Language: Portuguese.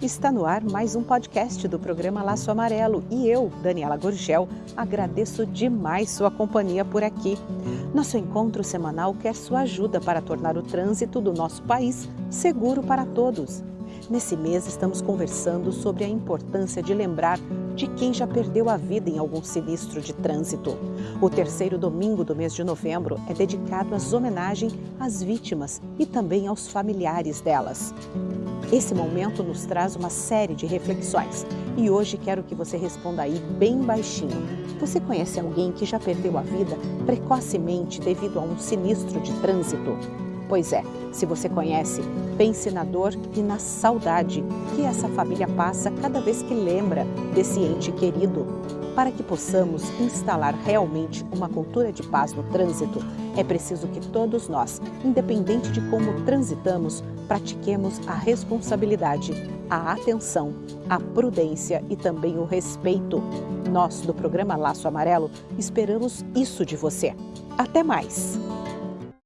Está no ar mais um podcast do programa Laço Amarelo e eu, Daniela Gorgel, agradeço demais sua companhia por aqui. Nosso encontro semanal quer sua ajuda para tornar o trânsito do nosso país seguro para todos. Nesse mês estamos conversando sobre a importância de lembrar de quem já perdeu a vida em algum sinistro de trânsito. O terceiro domingo do mês de novembro é dedicado às homenagens às vítimas e também aos familiares delas. Esse momento nos traz uma série de reflexões e hoje quero que você responda aí bem baixinho. Você conhece alguém que já perdeu a vida precocemente devido a um sinistro de trânsito? Pois é, se você conhece, pense na dor e na saudade que essa família passa cada vez que lembra desse ente querido. Para que possamos instalar realmente uma cultura de paz no trânsito, é preciso que todos nós, independente de como transitamos, pratiquemos a responsabilidade, a atenção, a prudência e também o respeito. Nós, do programa Laço Amarelo, esperamos isso de você. Até mais!